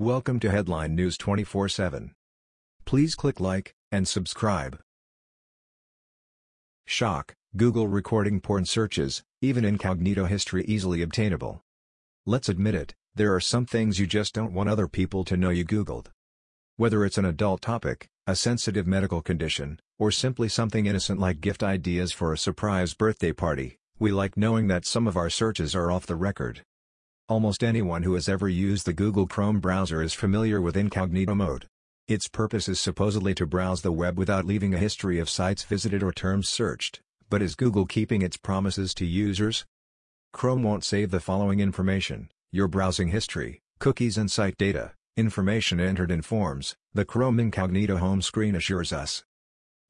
Welcome to Headline News 24/7. Please click like and subscribe. Shock: Google recording porn searches, even incognito history easily obtainable. Let's admit it, there are some things you just don't want other people to know you googled. Whether it's an adult topic, a sensitive medical condition, or simply something innocent like gift ideas for a surprise birthday party, we like knowing that some of our searches are off the record. Almost anyone who has ever used the Google Chrome browser is familiar with incognito mode. Its purpose is supposedly to browse the web without leaving a history of sites visited or terms searched, but is Google keeping its promises to users? Chrome won't save the following information, your browsing history, cookies and site data, information entered in forms, the Chrome Incognito home screen assures us.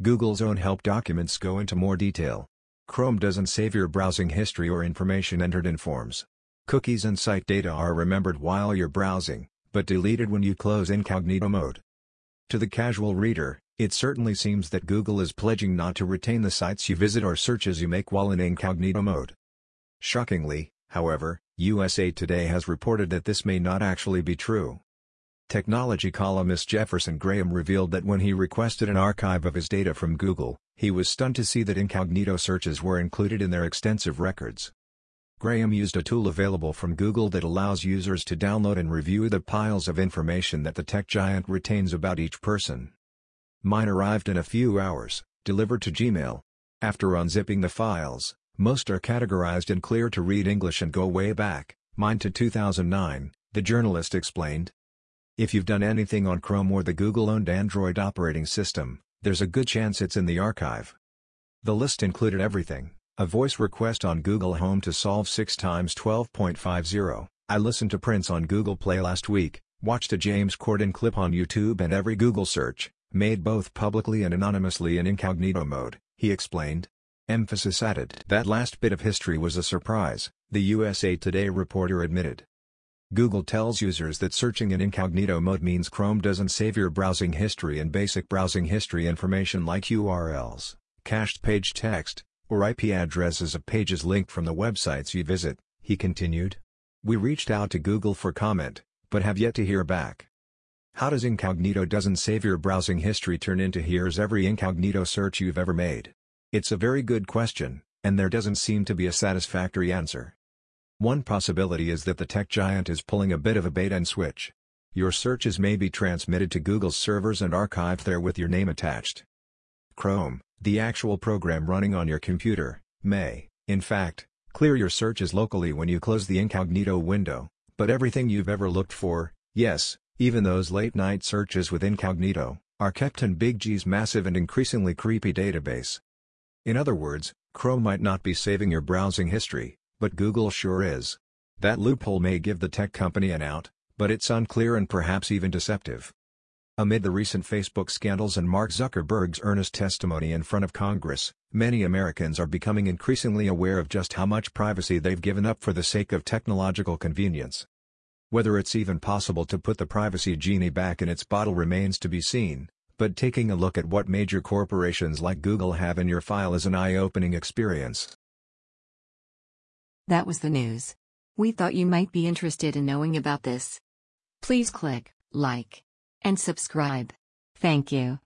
Google's own help documents go into more detail. Chrome doesn't save your browsing history or information entered in forms. Cookies and site data are remembered while you're browsing, but deleted when you close incognito mode. To the casual reader, it certainly seems that Google is pledging not to retain the sites you visit or searches you make while in incognito mode. Shockingly, however, USA Today has reported that this may not actually be true. Technology columnist Jefferson Graham revealed that when he requested an archive of his data from Google, he was stunned to see that incognito searches were included in their extensive records. Graham used a tool available from Google that allows users to download and review the piles of information that the tech giant retains about each person. Mine arrived in a few hours, delivered to Gmail. After unzipping the files, most are categorized in clear to read English and go way back, mine to 2009, the journalist explained. If you've done anything on Chrome or the Google-owned Android operating system, there's a good chance it's in the archive. The list included everything a voice request on Google Home to solve 6 times 12.50. I listened to Prince on Google Play last week, watched a James Corden clip on YouTube and every Google search, made both publicly and anonymously in incognito mode, he explained. Emphasis added. That last bit of history was a surprise, the USA Today reporter admitted. Google tells users that searching in incognito mode means Chrome doesn't save your browsing history and basic browsing history information like URLs, cached page text, or IP addresses of pages linked from the websites you visit, he continued. We reached out to Google for comment, but have yet to hear back. How does incognito doesn't save your browsing history turn into here's every incognito search you've ever made? It's a very good question, and there doesn't seem to be a satisfactory answer. One possibility is that the tech giant is pulling a bit of a bait and switch. Your searches may be transmitted to Google's servers and archived there with your name attached. Chrome, the actual program running on your computer, may, in fact, clear your searches locally when you close the incognito window, but everything you've ever looked for, yes, even those late-night searches with incognito, are kept in Big G's massive and increasingly creepy database. In other words, Chrome might not be saving your browsing history, but Google sure is. That loophole may give the tech company an out, but it's unclear and perhaps even deceptive. Amid the recent Facebook scandals and Mark Zuckerberg's earnest testimony in front of Congress, many Americans are becoming increasingly aware of just how much privacy they've given up for the sake of technological convenience. Whether it's even possible to put the privacy genie back in its bottle remains to be seen, but taking a look at what major corporations like Google have in your file is an eye-opening experience. That was the news. We thought you might be interested in knowing about this. Please click like and subscribe. Thank you.